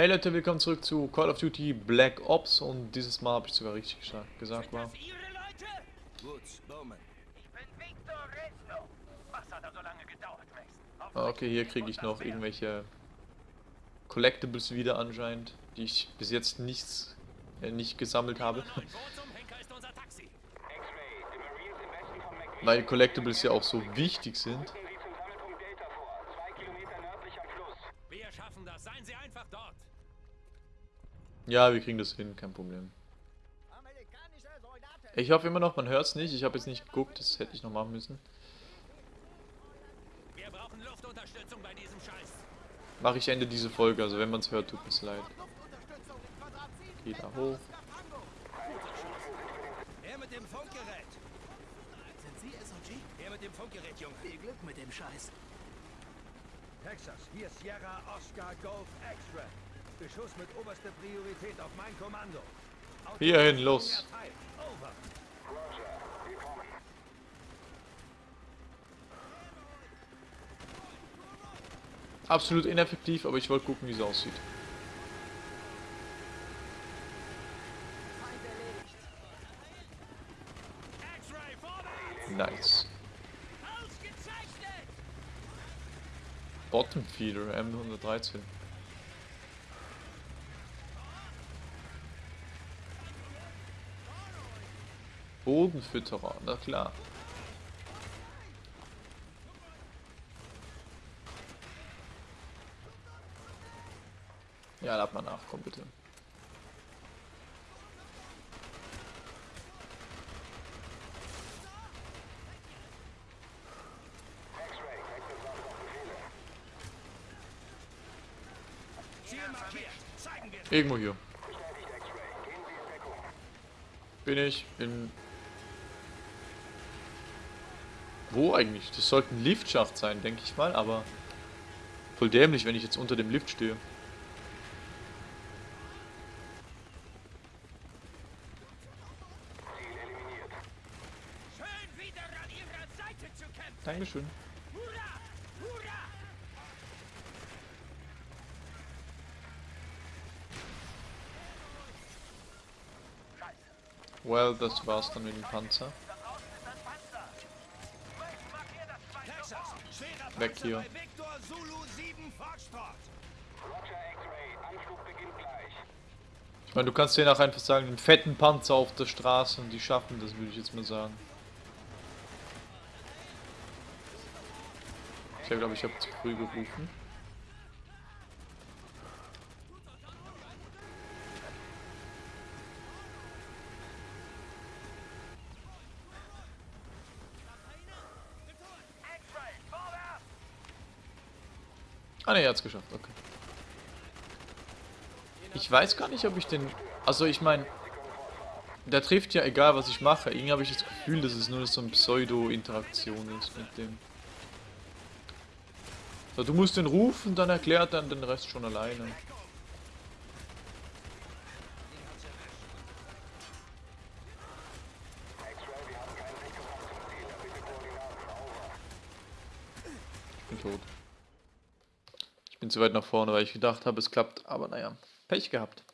Hey Leute, willkommen zurück zu Call of Duty Black Ops und dieses Mal habe ich sogar richtig gesagt, gesagt war. Okay, hier kriege ich noch irgendwelche Collectibles wieder anscheinend, die ich bis jetzt nichts äh, nicht gesammelt habe. Weil Collectibles ja auch so wichtig sind. Ja, wir kriegen das hin, kein Problem. Ich hoffe immer noch, man hört es nicht. Ich habe jetzt nicht geguckt, das hätte ich noch machen müssen. Mache ich Ende diese Folge, also wenn man es hört, tut mir leid. Geh da hoch. Er mit dem Funkgerät. Sind Sie SOG? Er mit dem Funkgerät, Junge. Viel Glück mit dem Scheiß. Texas, hier Sierra Oscar Golf X-Ray. Beschuss mit oberster Priorität auf mein Kommando. Hierhin, los. Absolut ineffektiv, aber ich wollte gucken, wie es aussieht. Nice. Bottom Feeder M113. Bodenfütterer, na klar. Ja, lad mal nach, komm bitte. Irgendwo hier. Bin ich in wo eigentlich? Das sollte ein Liftschacht sein, denke ich mal, aber voll dämlich, wenn ich jetzt unter dem Lift stehe. Dankeschön. Well, das war's dann mit dem Panzer. Weg hier. Ich meine, du kannst denen auch einfach sagen, einen fetten Panzer auf der Straße und die schaffen das, würde ich jetzt mal sagen. Ich glaube, ich habe zu früh gerufen. Ne, er hat's geschafft, okay. Ich weiß gar nicht, ob ich den... Also ich meine, der trifft ja egal, was ich mache. Irgendwie habe ich das Gefühl, dass es nur so eine Pseudo-Interaktion ist mit dem. So, du musst den rufen, dann erklärt dann den Rest schon alleine. Ich bin tot bin zu weit nach vorne, weil ich gedacht habe, es klappt. Aber naja, Pech gehabt.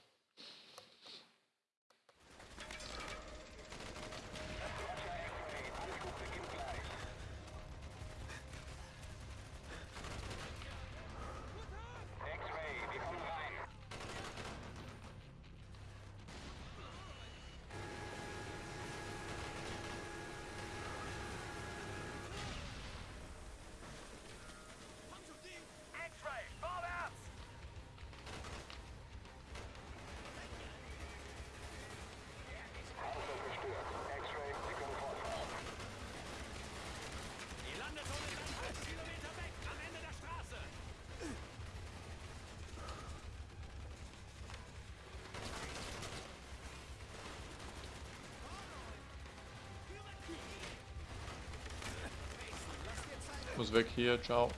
Muss weg hier, ciao.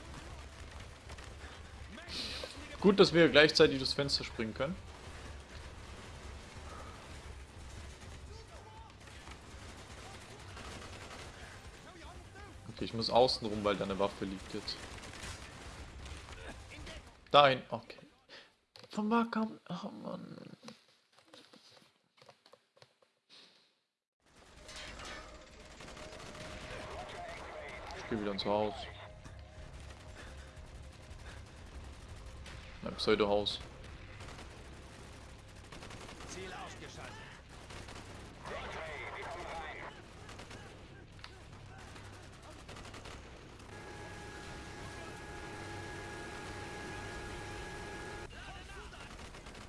Gut, dass wir gleichzeitig das Fenster springen können. Okay, ich muss außen rum, weil da eine Waffe liegt jetzt. Dahin, okay. Von kam. Oh Mann. Ich gehe wieder ins Haus. Mein Pseudo-Haus. Ziel ausgeschaltet.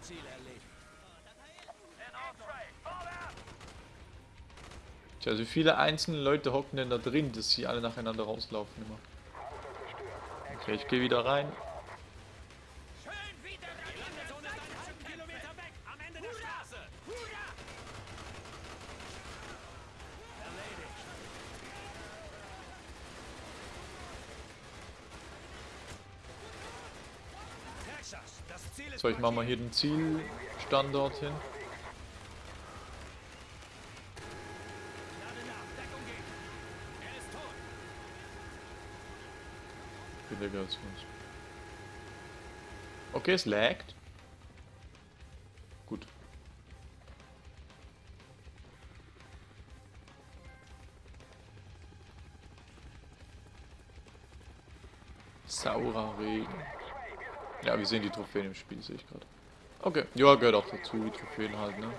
Ziel erledigt. Tja, also wie viele einzelne Leute hocken denn da drin, dass sie alle nacheinander rauslaufen immer. Okay, ich gehe wieder rein. So, ich mache mal hier den Zielstandort hin. Okay, es laggt. Gut. Saurer Regen. Ja, wir sehen die Trophäen im Spiel, sehe ich gerade. Okay, ja, gehört auch dazu, die Trophäen halt, ne?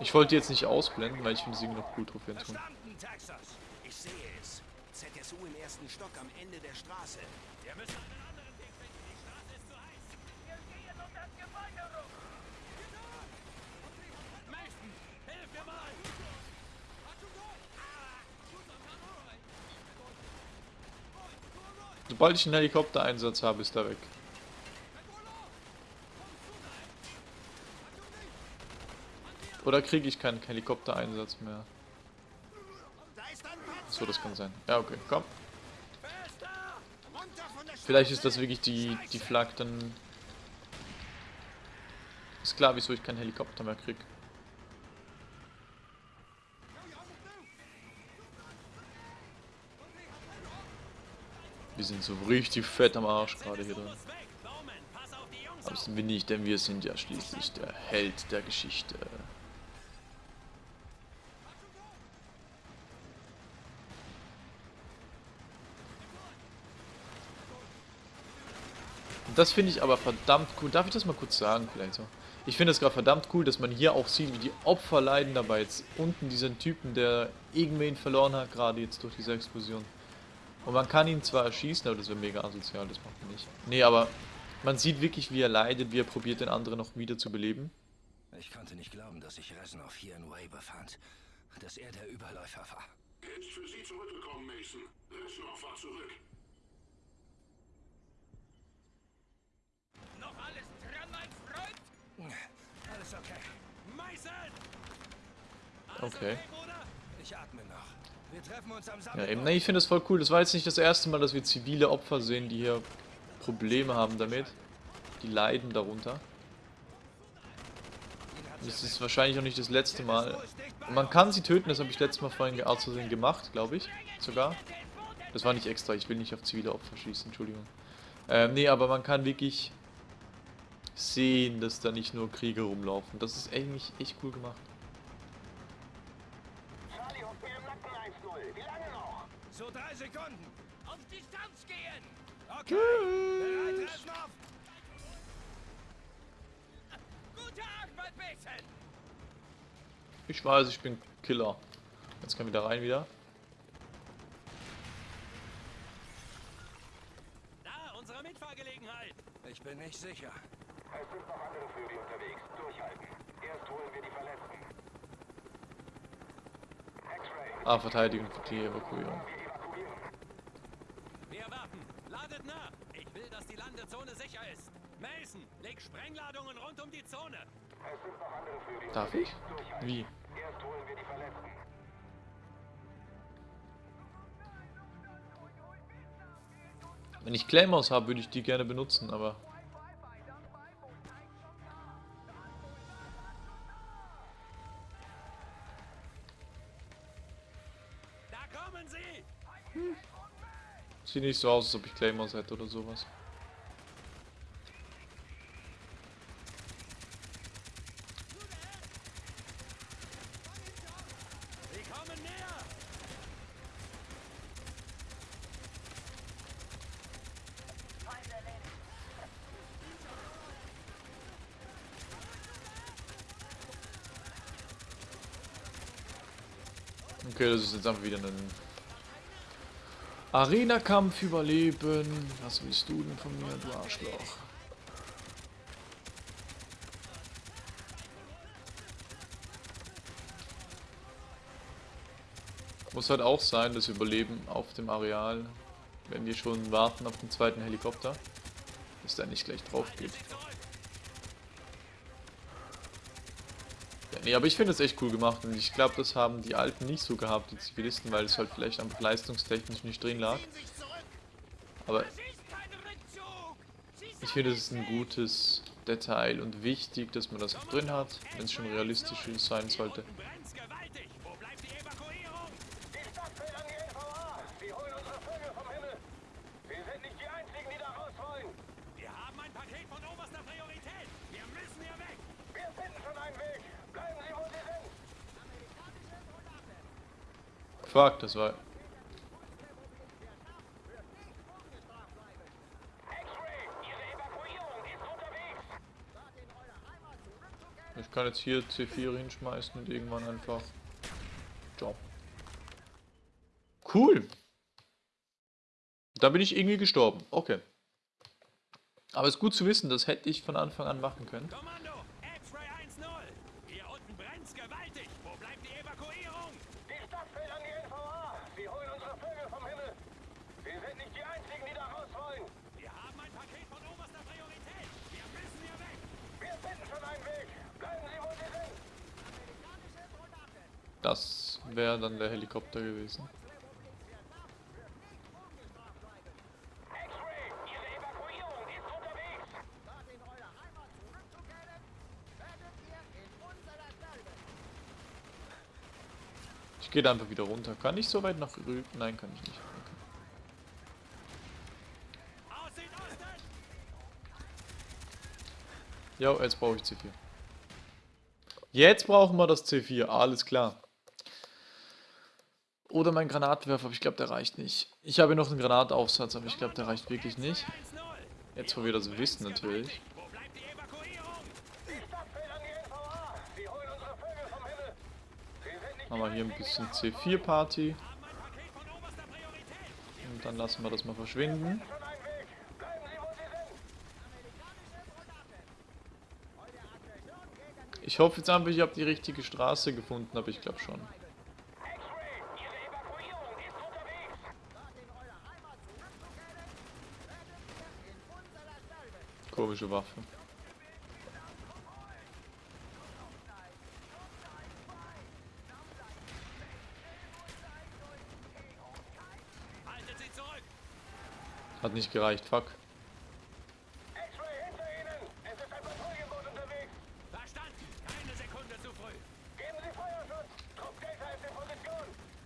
Ich wollte jetzt nicht ausblenden, weil ich finde sie noch cool, Trophäen zu Texas. Ich sehe es. ZSU im ersten Stock am Ende der Straße. Wir müssen einen anderen Weg finden. Die Straße ist zu heiß. Wir gehen um das Gebäude rum. Mason, hilf mir mal. Sobald ich einen Helikoptereinsatz habe, ist er weg. Oder kriege ich keinen Helikoptereinsatz mehr? So, das kann sein. Ja, okay, komm. Vielleicht ist das wirklich die, die Flak dann... Ist klar, wieso ich keinen Helikopter mehr krieg. Wir sind so richtig fett am Arsch gerade hier drin. Aber sind wir nicht, denn wir sind ja schließlich der Held der Geschichte. Das finde ich aber verdammt cool. Darf ich das mal kurz sagen, vielleicht so? Ich finde es gerade verdammt cool, dass man hier auch sieht, wie die Opfer leiden dabei. Jetzt unten diesen Typen, der irgendwen verloren hat, gerade jetzt durch diese Explosion. Und man kann ihn zwar erschießen, aber das wäre mega asozial, das macht man nicht. Nee, aber man sieht wirklich, wie er leidet, wie er probiert, den anderen noch wieder zu beleben. Ich konnte nicht glauben, dass sich Reznov hier in Way befand. Dass er der Überläufer war. Er ist für Sie zurückgekommen, Mason. Reznov war zurück. Noch alles dran, mein Freund? Alles okay. Mason! Alles Okay. Bruder? Ich atme noch. Ja, eben, nee, ich finde das voll cool. Das war jetzt nicht das erste Mal, dass wir zivile Opfer sehen, die hier Probleme haben damit. Die leiden darunter. Das ist wahrscheinlich auch nicht das letzte Mal. Man kann sie töten, das habe ich letztes Mal vorhin ge- aus Versehen gemacht, glaube ich. Sogar. Das war nicht extra, ich will nicht auf zivile Opfer schießen, Entschuldigung. Ähm, nee, aber man kann wirklich sehen, dass da nicht nur Kriege rumlaufen. Das ist eigentlich echt cool gemacht. So drei Sekunden. Auf Distanz gehen. Okay. Bereit, Reznov? Gute Arbeit, Mason. Ich weiß, ich bin Killer. Jetzt kann wieder rein wieder. Da, unsere Mitfahrgelegenheit. Ich bin nicht sicher. Es sind noch andere Vögel unterwegs. Durchhalten. Erst holen wir die Verletzten. X-Ray, Ah, Verteidigung für die Evakuierung. wir evakuieren. Wir warten. Ladet nach. Ich will, die Landezone sicher ist. Mason, leg Sprengladungen rund um die Zone. Es sind noch andere Vögel Darf ich? Wie? Erst holen wir die Verletzten. Wenn ich Claymores habe, würde ich die gerne benutzen, aber... Da kommen sie. Sieht nicht so aus, als ob ich Claymores hätte oder sowas. Okay, das ist jetzt einfach wieder ein Arena-Kampf überleben. Was willst du denn von mir, du Arschloch? Muss halt auch sein, das Überleben auf dem Areal, wenn wir schon warten auf den zweiten Helikopter, dass der nicht gleich drauf geht. Nee, aber ich finde es echt cool gemacht und ich glaube, das haben die Alten nicht so gehabt, die Zivilisten, weil es halt vielleicht einfach leistungstechnisch nicht drin lag. Aber ich finde, es ist ein gutes Detail und wichtig, dass man das auch drin hat, wenn es schon realistisch sein sollte. Brennt's gewaltig! Wo bleibt die Evakuierung? Die Stadt fällt an die NVA! Sie holen unsere Vögel vom Himmel! Wir sind nicht die Einzigen, die da raus wollen! Wir haben ein Paket von oberster Priorität! Wir müssen hier weg! Wir finden schon einen Weg! Bleiben Sie, wo Sie sind! Fuck, das war... Ich kann jetzt hier C4 hinschmeißen und irgendwann einfach... Job. Cool. Da bin ich irgendwie gestorben. Okay. Aber es ist gut zu wissen, das hätte ich von Anfang an machen können. Kommando! X-Ray 1-0! Hier unten brennt's gewaltig! Wo bleibt die Evakuierung? Die Stadt fällt an die NVA! Sie holen unsere Vögel vom Himmel! Wir sind nicht die Einzigen, die da raus wollen! Wir haben ein Paket von oberster Priorität! Wir müssen hier weg! Wir finden schon einen Weg! Bleiben Sie, wo Sie sind! Das wäre dann der Helikopter gewesen. Ich gehe da einfach wieder runter. Kann ich so weit nach rüben? Nein, kann ich nicht. Ja, jetzt brauche ich C4. Jetzt brauchen wir das C4, alles klar. Oder mein Granatwerfer, aber ich glaube, der reicht nicht. Ich habe noch einen Granataufsatz, aber ich glaube, der reicht wirklich nicht. 1-0! Jetzt, wo wir das wissen, natürlich. Haben wir hier ein bisschen C4-Party. Haben ein Paket von oberster Priorität! Und dann lassen wir das mal verschwinden. Ich hoffe jetzt einfach, ich habe die richtige Straße gefunden, aber ich glaube schon. X-Ray, Ihre Evakuierung ist unterwegs! Komische Waffe. Haltet sie zurück! Hat nicht gereicht, fuck. X-Ray, hinter Ihnen! Es ist ein Patrouillenboot unterwegs! Verstanden! Keine Sekunde zu früh! Geben Sie Feuerschutz! Trupp Gator ist in Position!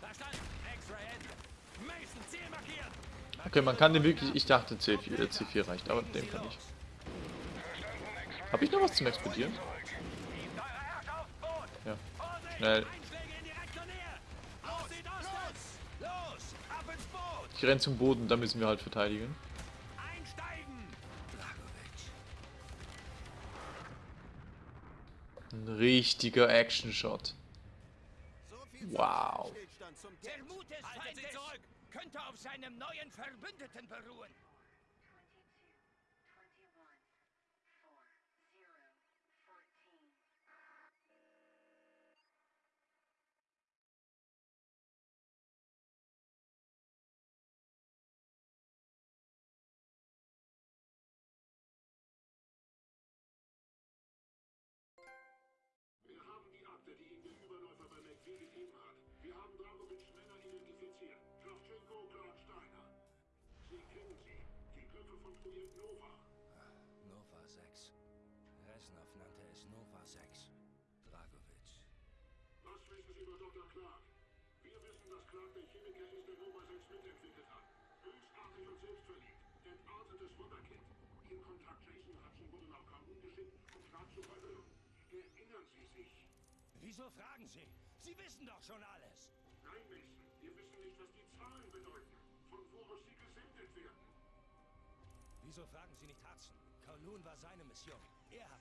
Verstanden! X-Ray Ende! Mason, Ziel markiert! Okay, man kann den wirklich... Ich dachte C4, äh, C4 reicht, aber den kann ich. Habe ich noch was zum Explodieren? Ja. Schnell. Ich renn zum Boden, da müssen wir halt verteidigen. Ein richtiger Action-Shot. Wow. Könnte auf seinem neuen Verbündeten beruhen. Resnov nannte es Nova 6. Dragovic. Was wissen Sie über Dr. Clark? Wir wissen, dass Clark der Chemiker ist, der Nova 6 mitentwickelt hat. Bösartig und selbstverliebt. Entartetes Wunderkind. Ihr Kontakt Jason Hudson wurde nach Kabul geschickt, um Clark zu verhören. Erinnern Sie sich? Wieso fragen Sie? Sie wissen doch schon alles. Nein, Mason. Wir wissen nicht, was die Zahlen bedeuten. Von wo aus sie gesendet werden. Wieso fragen Sie nicht Hudson? Kowloon war seine Mission. Er hat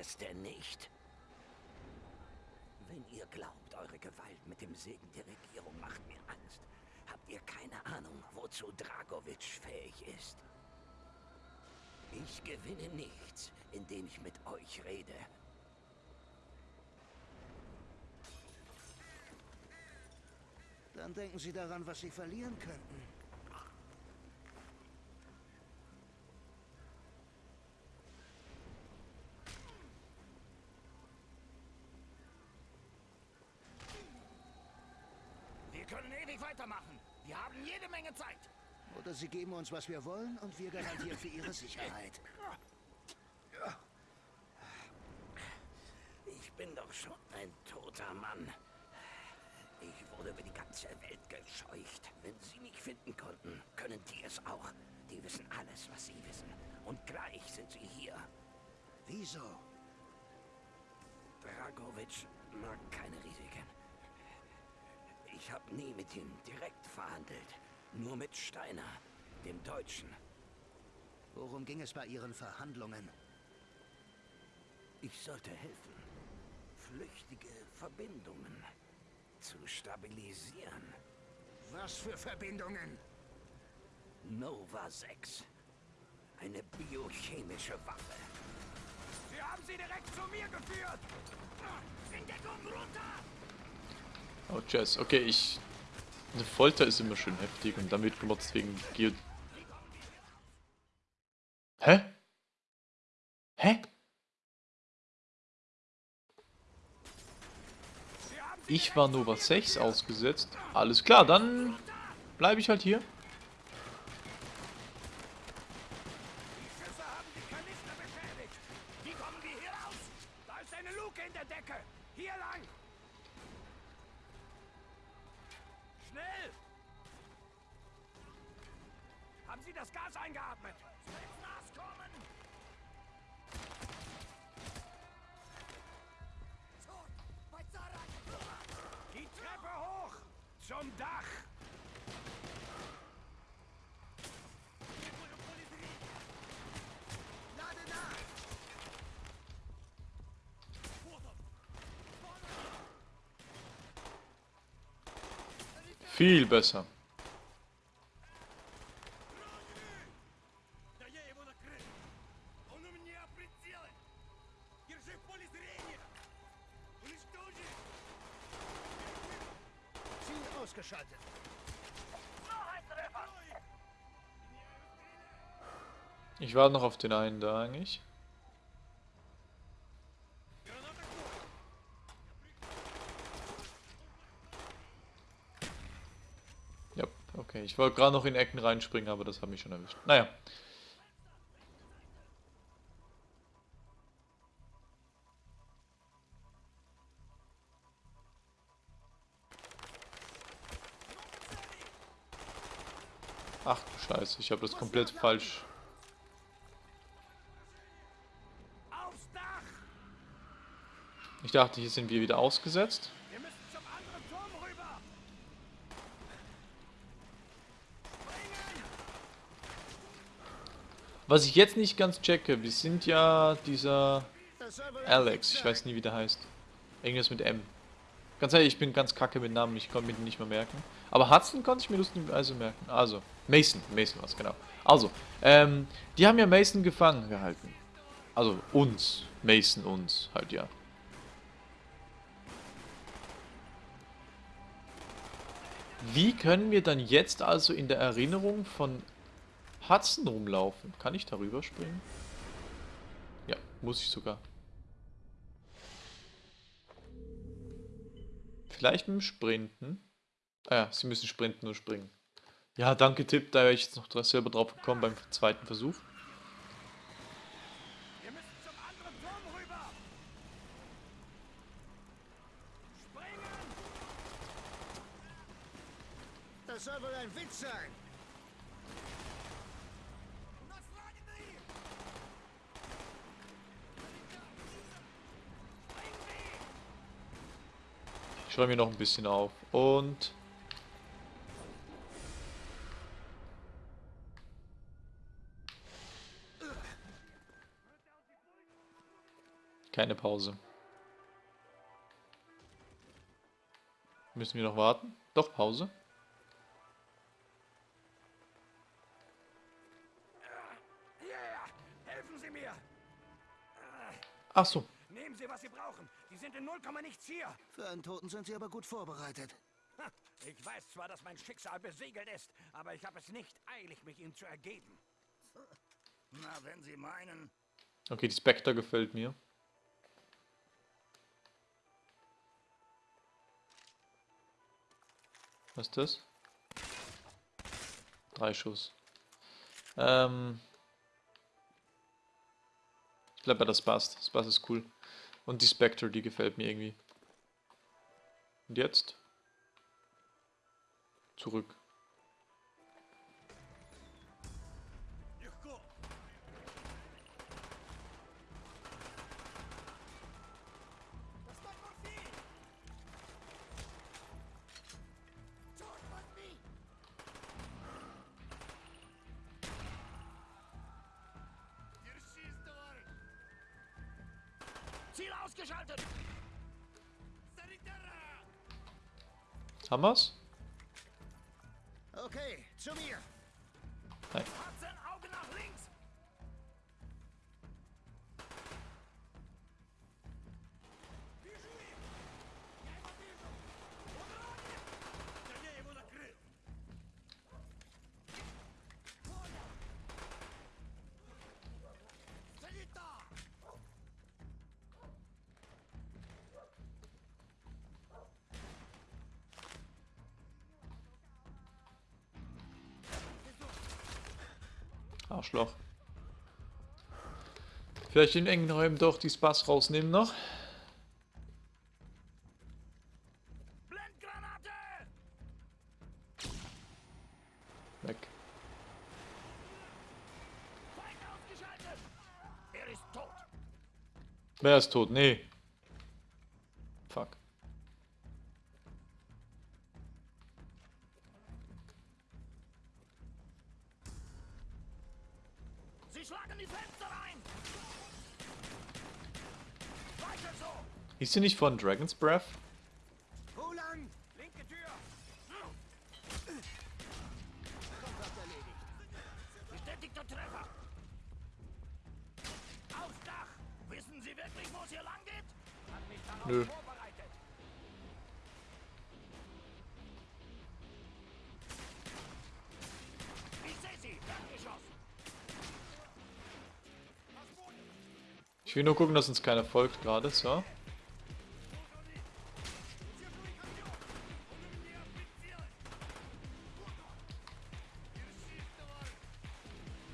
es denn nicht? Wenn ihr glaubt, eure Gewalt mit dem Segen der Regierung macht mir Angst, habt ihr keine Ahnung, wozu Dragovic fähig ist. Ich gewinne nichts, indem ich mit euch rede. Dann denken Sie daran, was Sie verlieren könnten. Wir können ewig weitermachen. Wir haben jede Menge Zeit. Oder Sie geben uns, was wir wollen, und wir garantieren für Ihre Sicherheit. Ich bin doch schon ein toter Mann. Ich wurde über die ganze Welt gescheucht. Wenn Sie mich finden konnten, können die es auch. Die wissen alles, was sie wissen. Und gleich sind sie hier. Wieso? Dragovic mag keine Risiken. Ich habe nie mit ihm direkt verhandelt. Nur mit Steiner, dem Deutschen. Worum ging es bei Ihren Verhandlungen? Ich sollte helfen, flüchtige Verbindungen zu stabilisieren. Was für Verbindungen? Nova 6. Eine biochemische Waffe. Sie haben sie direkt zu mir geführt! In Deckung runter! Oh, Jazz. Okay, ich... Eine Folter ist immer schön heftig und wird gemotzt wegen Geo... Ich war Nova 6 ausgesetzt. Alles klar, dann bleibe ich halt hier. Viel besser. Ich warte noch auf den einen da eigentlich. Ich wollte gerade noch in Ecken reinspringen, aber das hat mich schon erwischt. Naja. Ach du Scheiße, ich habe das komplett falsch. Ich dachte, hier sind wir wieder ausgesetzt. Wir müssen zum anderen Turm rüber! Was ich jetzt nicht ganz checke, wir sind ja dieser Alex, ich weiß nie, wie der heißt. Irgendwas mit M. Ganz ehrlich, ich bin ganz kacke mit Namen, ich konnte mir den nicht mehr merken. Aber Hudson konnte ich mir lustigerweise merken. Also, Mason, Mason was genau. Also, ähm, die haben ja Mason gefangen gehalten. Also, uns. Mason uns, halt ja. Wie können wir dann jetzt also in der Erinnerung von Hudson rumlaufen? Kann ich darüber springen? Ja, muss ich sogar. Vielleicht mit dem Sprinten. Ah ja, sie müssen sprinten und springen. Ja, danke Tipp, da wäre ich jetzt noch selber drauf gekommen beim zweiten Versuch. Das soll wohl ein Witz sein. Schreibe mir noch ein bisschen auf. Und... Keine Pause. Müssen wir noch warten? Doch, Pause. Helfen Sie mir! Ach so. Nehmen Sie, was Sie brauchen. Die sind in 0, nichts hier. Für einen Toten sind Sie aber gut vorbereitet. Ha, Ich weiß zwar, dass mein Schicksal besiegelt ist, aber ich habe es nicht eilig, mich ihm zu ergeben. Na, wenn Sie meinen. Okay, die Spectre gefällt mir. Was ist das? Drei Schuss. Ähm. Ich glaube, das passt. Das passt ist cool. Und die Spectre, die gefällt mir irgendwie. Und jetzt? Zurück. Haben wir's? Arschloch. Vielleicht in engen Räumen doch die Spaß rausnehmen noch. Weg. Er! Wer ist tot? Nee. Sie schlagen die Fenster ein! Weiter so! Ist sie nicht von Dragon's Breath? Wo lang? Linke Tür! Kontakt erledigt. Bestätigter Treffer! Aufs Dach! Wissen Sie wirklich, wo es hier lang geht? Nö. Ich will nur gucken, dass uns keiner folgt gerade. So.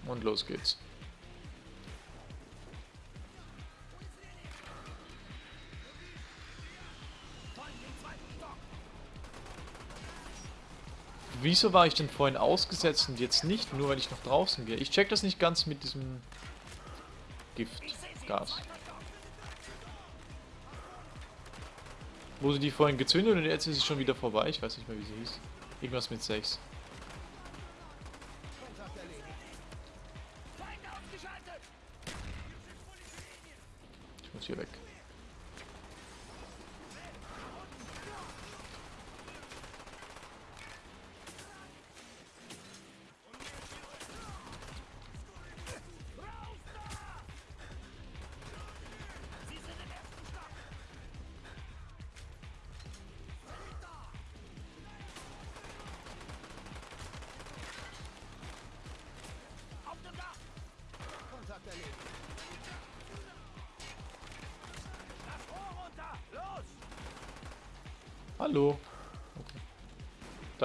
Und los geht's. Wieso war ich denn vorhin ausgesetzt und jetzt nicht? Nur weil ich noch draußen gehe. Ich check das nicht ganz mit diesem Gift. Gas. Wo sie die vorhin gezündet und jetzt ist sie schon wieder vorbei. Ich weiß nicht mehr, wie sie hieß. Irgendwas mit 6. Kontakt erledigt. Feind ausgeschaltet! Ich muss hier weg.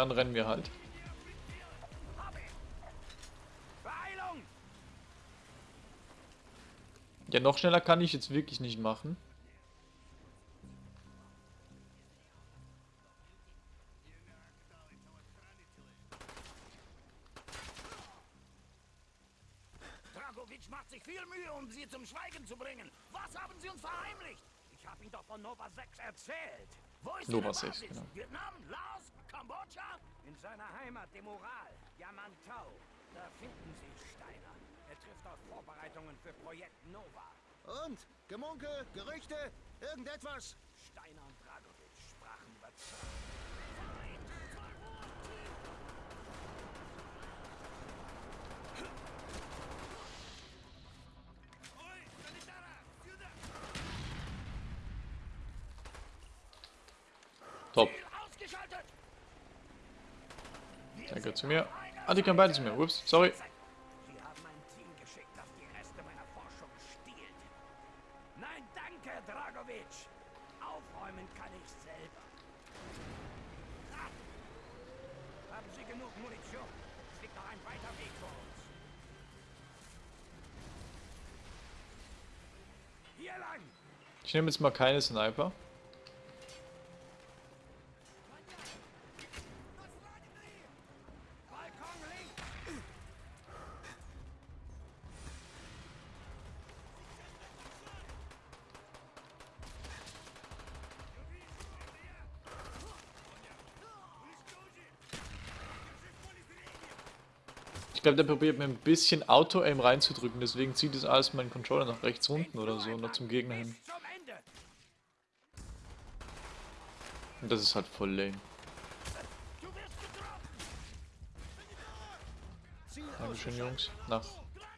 Dann rennen wir halt. Ja, noch schneller kann ich jetzt wirklich nicht machen. Dragovic macht sich viel Mühe, um sie zum Schweigen zu bringen. Was haben sie uns verheimlicht? Ich habe ihm doch von Nova 6 erzählt. Wo ist Nova ihre 6, Basis? genau. Vietnam, Laos, Kambodscha? In seiner Heimat, dem Ural, Yamantau. Da finden Sie Steiner. Er trifft auf Vorbereitungen für Projekt Nova. Und? Gemunkel? Gerüchte? Irgendetwas? Steiner und Dragovic sprachen überzeugt. Danke zu mir. Ah, die kann beide zu mir. Ups, sorry. Sie haben ein Team geschickt, das die Reste meiner Forschung stiehlt. Nein, danke, Dragovic. Aufräumen kann ich selber. Ha! Haben Sie genug Munition? Es liegt noch ein weiter Weg vor uns. Hier lang! Ich nehme jetzt mal keine Sniper. Balkon links! Ich glaube, der probiert mir ein bisschen Auto-Aim reinzudrücken, deswegen zieht es alles meinen Controller nach rechts unten oder so, noch zum Gegner hin. Und das ist halt voll lame. Dankeschön, Jungs. Nach,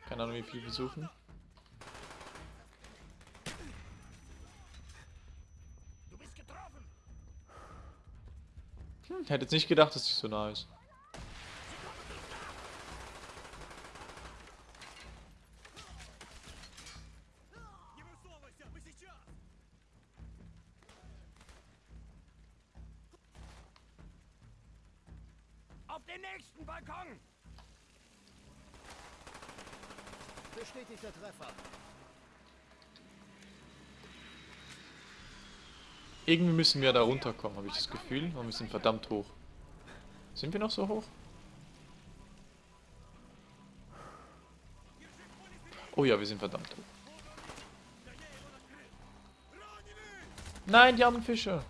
keine Ahnung, wie viel wir suchen. Hm, hätte jetzt nicht gedacht, dass die so nah ist. Müssen wir da runterkommen, habe ich das Gefühl. Und wir sind verdammt hoch. Sind wir noch so hoch? Oh ja, wir sind verdammt hoch. Nein, die armen Fische.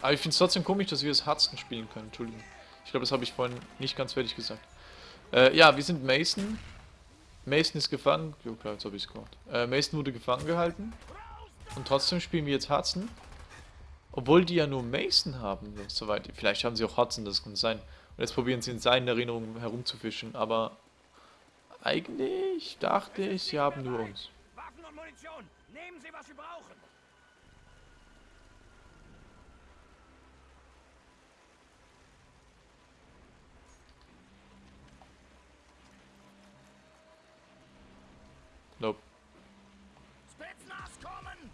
Aber ich finde es trotzdem komisch, dass wir das Hudson spielen können. Entschuldigung. Ich glaube, das habe ich vorhin nicht ganz fertig gesagt. Äh, ja, wir sind Mason. Mason ist gefangen. Jo, klar, jetzt habe ich es gemacht. Äh, Mason wurde gefangen gehalten. Und trotzdem spielen wir jetzt Hudson. Obwohl die ja nur Mason haben, soweit. Vielleicht haben sie auch Hudson, das kann sein. Und jetzt probieren sie in seinen Erinnerungen herumzufischen. Aber eigentlich dachte ich, sie haben nur uns. Waffen und Munition! Nehmen Sie, was Sie brauchen! Nope. Kommen!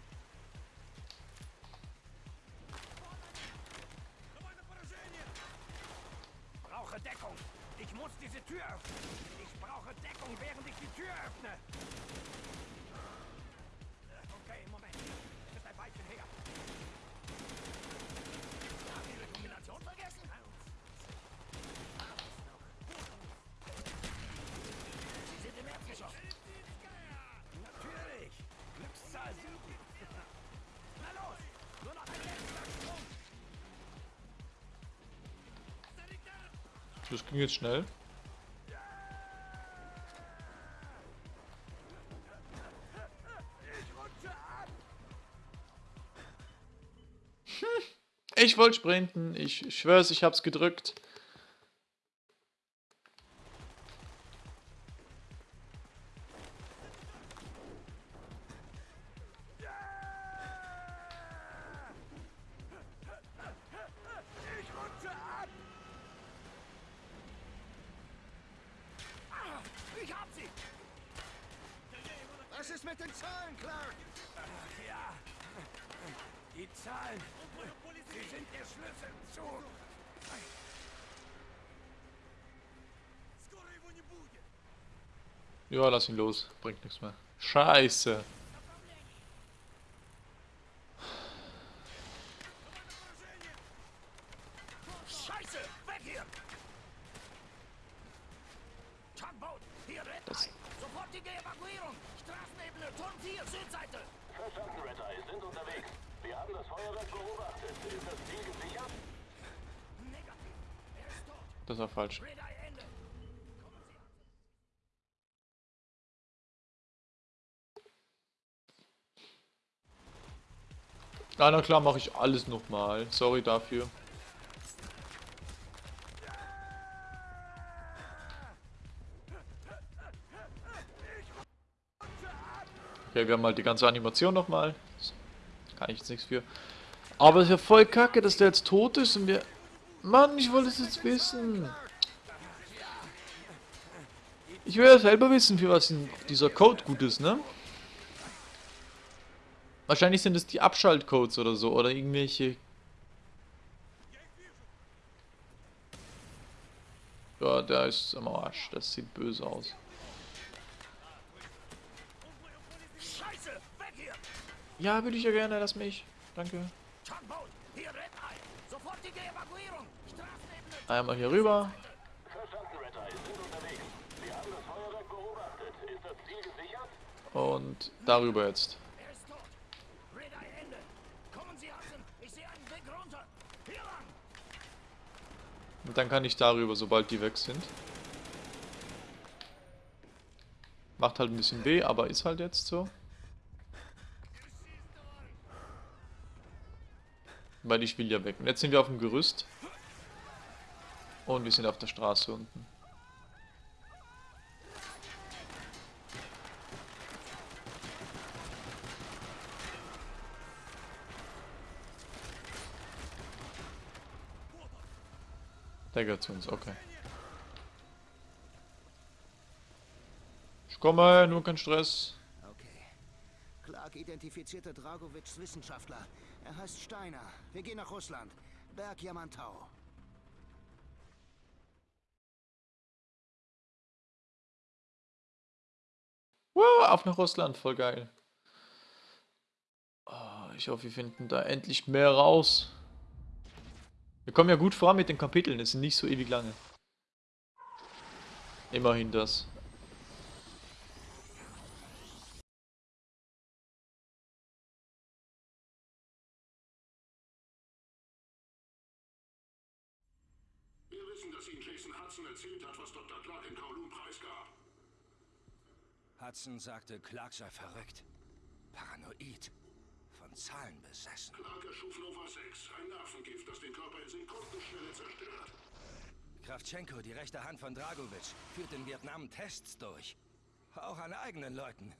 Brauche Deckung! Ich muss diese Tür öffnen! Ich brauche Deckung, während ich die Tür öffne! Das ging jetzt schnell. Ich wollte sprinten. Ich schwör's, ich hab's gedrückt. Ja, lass ihn los. Bringt nichts mehr. Scheiße. Scheiße, weg hier. Tugboat, hier Red Das- Eye. Sofortige Ah, na klar, mache ich alles nochmal. Sorry dafür. Okay, wir haben halt die ganze Animation nochmal. Kann ich jetzt nichts für. Aber es ist ja voll kacke, dass der jetzt tot ist und wir... Mann, ich wollte es jetzt wissen. Ich will ja selber wissen, für was dieser Code gut ist, ne? Wahrscheinlich sind es die Abschaltcodes oder so, oder irgendwelche... Ja, der ist am Arsch. Das sieht böse aus. Ja, würde ich ja gerne, lass mich. Danke. Einmal hier rüber. Verstanden, Red Eye, sind unterwegs. Wir haben das Feuerwerk beobachtet. Ist das Ziel gesichert? Und darüber jetzt. Er ist tot. Red Eye Ende. Kommen Sie, Hudson. Ich sehe einen Weg runter. Hier lang. Und dann kann ich darüber, sobald die weg sind. Macht halt ein bisschen weh, aber ist halt jetzt so. Weil ich will ja weg. Und jetzt sind wir auf dem Gerüst. Und wir sind auf der Straße unten. Der gehört zu uns, okay. Ich komme, nur kein Stress. Okay. Clark identifizierte Dragovics Wissenschaftler. Er heißt Steiner. Wir gehen nach Russland. Berg Yamantau. Wow, auf nach Russland, voll geil. Oh, ich hoffe, wir finden da endlich mehr raus. Wir kommen ja gut voran mit den Kapiteln, es sind nicht so ewig lange. Immerhin das. Wir wissen, dass Ihnen Jason Hudson erzählt hat, was Dr. Clark in Kowloon preisgab. Hudson sagte, Clark sei verrückt. Paranoid. Zahlen besessen. Clark erschuf Nova 6, ein Nervengift, das den Körper in Sekundenschnelle zerstört. Kravtschenko, die rechte Hand von Dragovic, führt in Vietnam Tests durch. Auch an eigenen Leuten.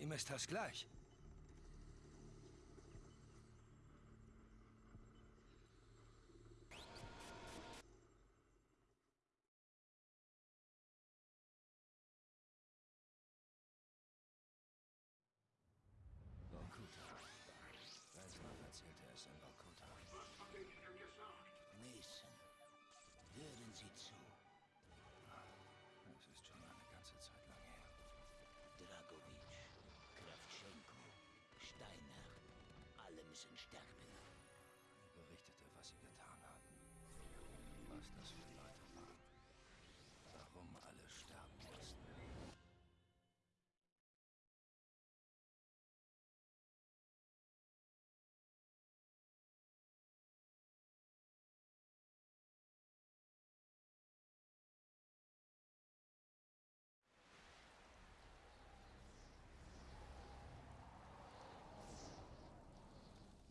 Ihm ist das gleich. Müssen sterben. Er berichtete, was sie getan hatten. Was das für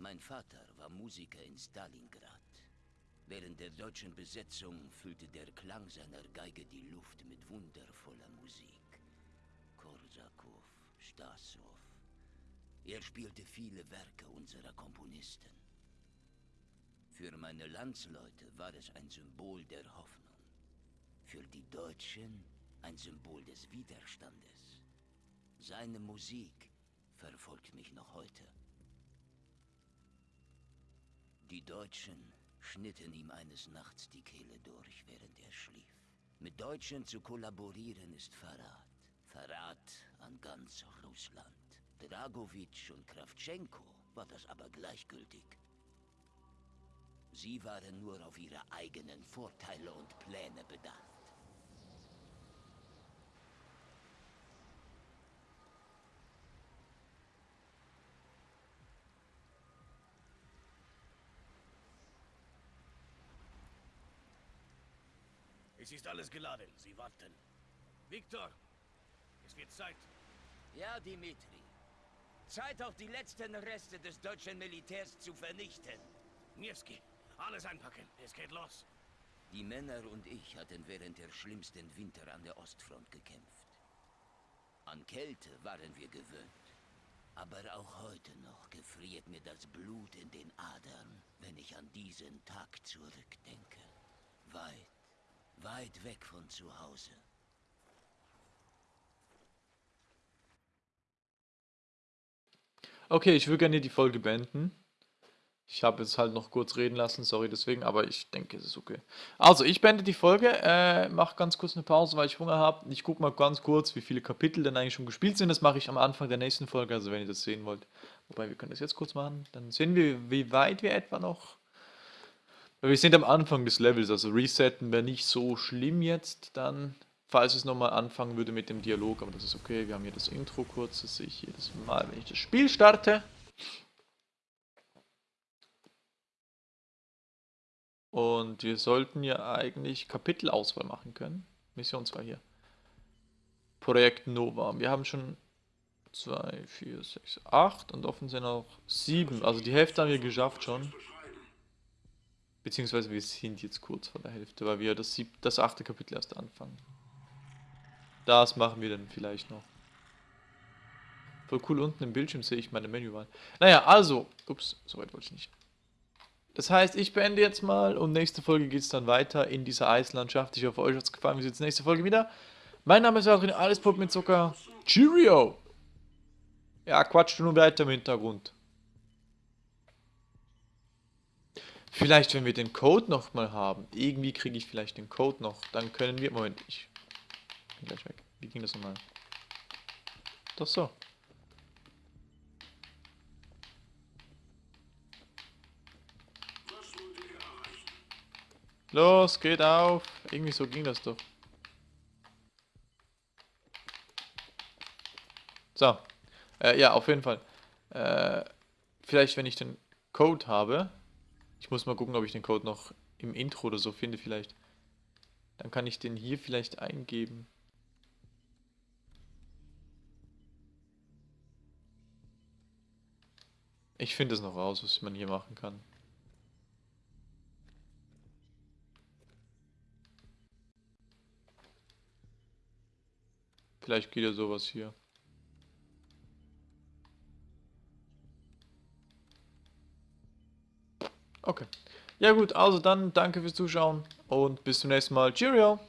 Mein Vater war Musiker in Stalingrad. Während der deutschen Besetzung füllte der Klang seiner Geige die Luft mit wundervoller Musik. Korsakow, Stassow. Er spielte viele Werke unserer Komponisten. Für meine Landsleute war es ein Symbol der Hoffnung. Für die Deutschen ein Symbol des Widerstandes. Seine Musik verfolgt mich noch heute. Die Deutschen schnitten ihm eines Nachts die Kehle durch, während er schlief. Mit Deutschen zu kollaborieren ist Verrat. Verrat an ganz Russland. Dragovic und Kravtschenko war das aber gleichgültig. Sie waren nur auf ihre eigenen Vorteile und Pläne bedacht. Es ist alles geladen. Sie warten. Viktor, es wird Zeit. Ja, Dimitri. Zeit auch die letzten Reste des deutschen Militärs zu vernichten. Niewski, alles einpacken. Es geht los. Die Männer und ich hatten während der schlimmsten Winter an der Ostfront gekämpft. An Kälte waren wir gewöhnt. Aber auch heute noch gefriert mir das Blut in den Adern, wenn ich an diesen Tag zurückdenke. Weit, weit weg von zu Hause. Okay, ich würde gerne die Folge beenden. Ich habe jetzt halt noch kurz reden lassen, sorry deswegen, aber ich denke, es ist okay. Also, ich beende die Folge, äh, mache ganz kurz eine Pause, weil ich Hunger habe. Ich gucke mal ganz kurz, wie viele Kapitel denn eigentlich schon gespielt sind. Das mache ich am Anfang der nächsten Folge, also wenn ihr das sehen wollt. Wobei, wir können das jetzt kurz machen. Dann sehen wir, wie weit wir etwa noch... Wir sind am Anfang des Levels, also resetten wäre nicht so schlimm jetzt dann, falls es nochmal anfangen würde mit dem Dialog, aber das ist okay. Wir haben hier das Intro kurz, das sehe ich jedes Mal, wenn ich das Spiel starte. Und wir sollten ja eigentlich Kapitelauswahl machen können. Mission 2 hier. Projekt Nova. Wir haben schon 2, 4, 6, 8 und offen sind auch 7. Also die Hälfte haben wir geschafft schon. Beziehungsweise wir sind jetzt kurz vor der Hälfte, weil wir das, sieb das achte Kapitel erst anfangen. Das machen wir dann vielleicht noch. Voll cool, unten im Bildschirm sehe ich meine Menüwahl. Naja, also, ups, so weit wollte ich nicht. Das heißt, ich beende jetzt mal und nächste Folge geht es dann weiter in dieser Eislandschaft. Ich hoffe, euch hat es gefallen. Wir sehen uns nächste Folge wieder. Mein Name ist Adrian, alles Pop mit Zucker. Cheerio! Ja, quatscht nur weiter im Hintergrund. Vielleicht, wenn wir den Code noch mal haben. Irgendwie kriege ich vielleicht den Code noch. Dann können wir... Moment, ich bin gleich weg. Wie ging das nochmal? Doch so. Los, geht auf. Irgendwie so ging das doch. So. Äh, ja, auf jeden Fall. Äh, vielleicht, wenn ich den Code habe. Ich muss mal gucken, ob ich den Code noch im Intro oder so finde vielleicht. Dann kann ich den hier vielleicht eingeben. Ich finde es noch raus, was man hier machen kann. Vielleicht geht ja sowas hier. Okay. Ja gut, also dann danke fürs Zuschauen und bis zum nächsten Mal. Cheerio!